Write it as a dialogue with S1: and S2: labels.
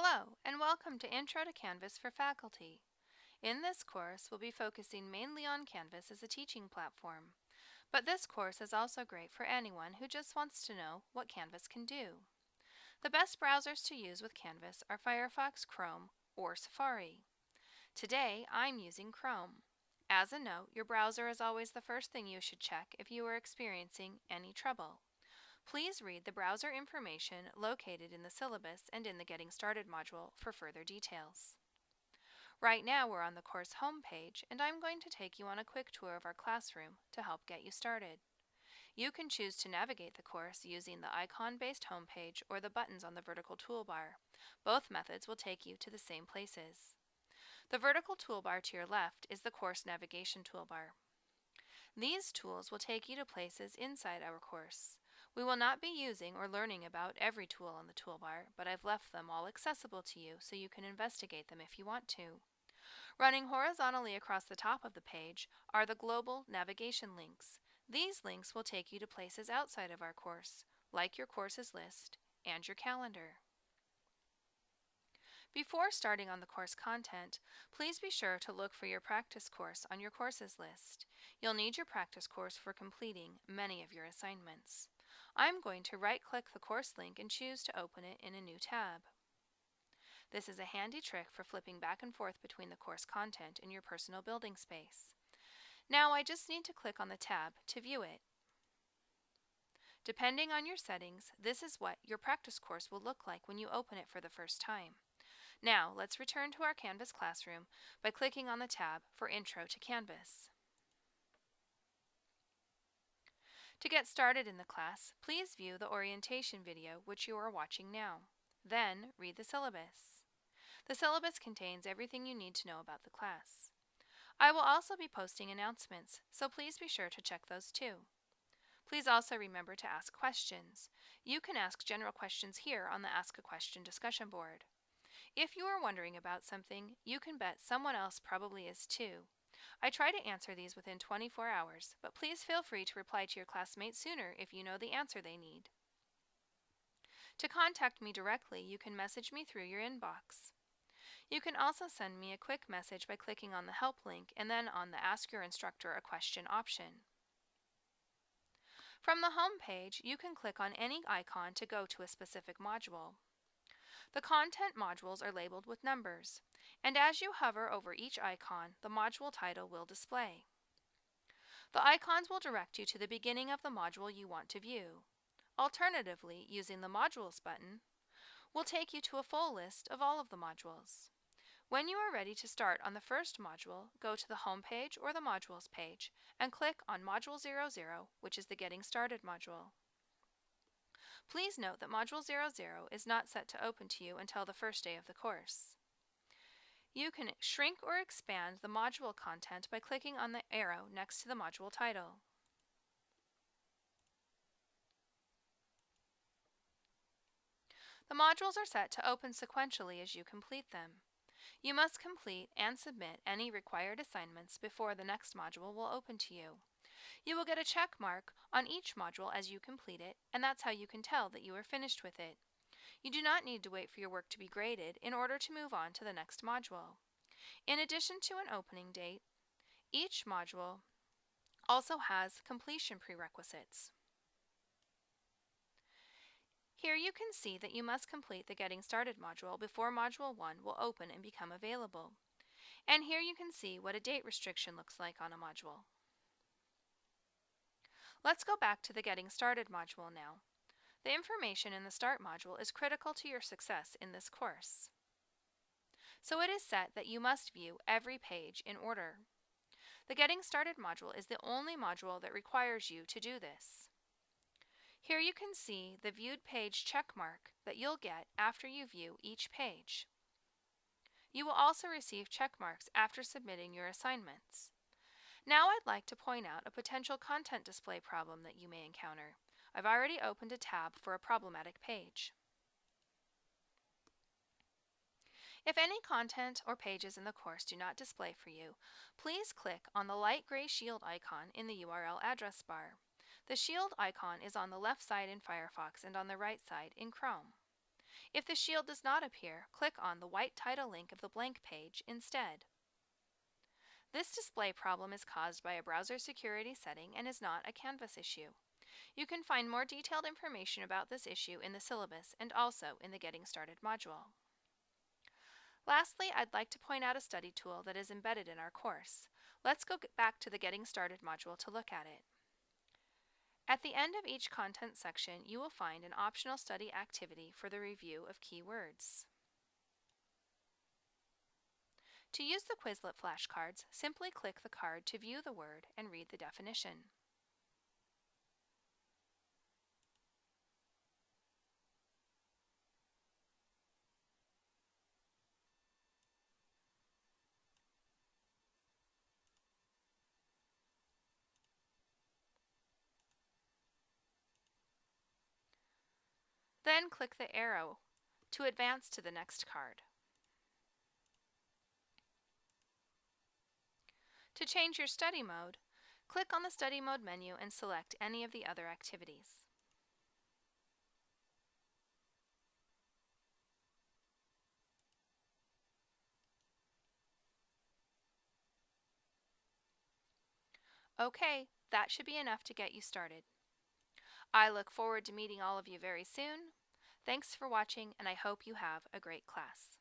S1: Hello, and welcome to Intro to Canvas for Faculty. In this course, we'll be focusing mainly on Canvas as a teaching platform. But this course is also great for anyone who just wants to know what Canvas can do. The best browsers to use with Canvas are Firefox, Chrome, or Safari. Today, I'm using Chrome. As a note, your browser is always the first thing you should check if you are experiencing any trouble. Please read the browser information located in the syllabus and in the Getting Started module for further details. Right now we're on the course homepage and I'm going to take you on a quick tour of our classroom to help get you started. You can choose to navigate the course using the icon-based homepage or the buttons on the vertical toolbar. Both methods will take you to the same places. The vertical toolbar to your left is the course navigation toolbar. These tools will take you to places inside our course. We will not be using or learning about every tool on the toolbar, but I've left them all accessible to you so you can investigate them if you want to. Running horizontally across the top of the page are the global navigation links. These links will take you to places outside of our course, like your courses list and your calendar. Before starting on the course content, please be sure to look for your practice course on your courses list. You'll need your practice course for completing many of your assignments. I'm going to right-click the course link and choose to open it in a new tab. This is a handy trick for flipping back and forth between the course content and your personal building space. Now I just need to click on the tab to view it. Depending on your settings, this is what your practice course will look like when you open it for the first time. Now let's return to our Canvas classroom by clicking on the tab for Intro to Canvas. To get started in the class, please view the orientation video which you are watching now. Then, read the syllabus. The syllabus contains everything you need to know about the class. I will also be posting announcements, so please be sure to check those too. Please also remember to ask questions. You can ask general questions here on the Ask a Question discussion board. If you are wondering about something, you can bet someone else probably is too, I try to answer these within 24 hours, but please feel free to reply to your classmates sooner if you know the answer they need. To contact me directly, you can message me through your inbox. You can also send me a quick message by clicking on the Help link and then on the Ask Your Instructor a Question option. From the home page, you can click on any icon to go to a specific module. The content modules are labeled with numbers, and as you hover over each icon, the module title will display. The icons will direct you to the beginning of the module you want to view. Alternatively, using the Modules button will take you to a full list of all of the modules. When you are ready to start on the first module, go to the Home page or the Modules page and click on Module 00, which is the Getting Started module. Please note that Module 00 is not set to open to you until the first day of the course. You can shrink or expand the module content by clicking on the arrow next to the module title. The modules are set to open sequentially as you complete them. You must complete and submit any required assignments before the next module will open to you. You will get a check mark on each module as you complete it, and that's how you can tell that you are finished with it. You do not need to wait for your work to be graded in order to move on to the next module. In addition to an opening date, each module also has completion prerequisites. Here you can see that you must complete the Getting Started module before Module 1 will open and become available. And here you can see what a date restriction looks like on a module. Let's go back to the Getting Started module now. The information in the Start module is critical to your success in this course. So it is set that you must view every page in order. The Getting Started module is the only module that requires you to do this. Here you can see the viewed page checkmark that you'll get after you view each page. You will also receive checkmarks after submitting your assignments. Now I'd like to point out a potential content display problem that you may encounter. I've already opened a tab for a problematic page. If any content or pages in the course do not display for you, please click on the light gray shield icon in the URL address bar. The shield icon is on the left side in Firefox and on the right side in Chrome. If the shield does not appear, click on the white title link of the blank page instead. This display problem is caused by a browser security setting and is not a Canvas issue. You can find more detailed information about this issue in the syllabus and also in the Getting Started module. Lastly, I'd like to point out a study tool that is embedded in our course. Let's go back to the Getting Started module to look at it. At the end of each content section, you will find an optional study activity for the review of keywords. To use the Quizlet flashcards, simply click the card to view the word and read the definition. Then click the arrow to advance to the next card. To change your study mode, click on the Study Mode menu and select any of the other activities. Okay, that should be enough to get you started. I look forward to meeting all of you very soon. Thanks for watching and I hope you have a great class.